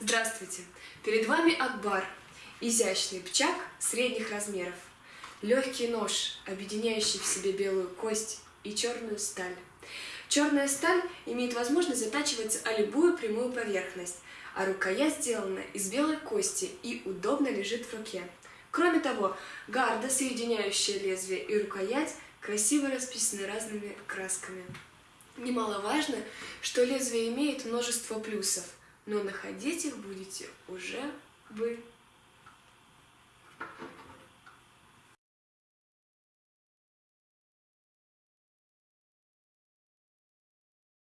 Здравствуйте! Перед вами Акбар, изящный пчак средних размеров, легкий нож, объединяющий в себе белую кость и черную сталь. Черная сталь имеет возможность затачиваться о любую прямую поверхность, а рукоять сделана из белой кости и удобно лежит в руке. Кроме того, гарда, соединяющая лезвие и рукоять, красиво расписаны разными красками. Немаловажно, что лезвие имеет множество плюсов, но находить их будете уже вы.